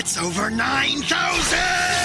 It's over 9,000!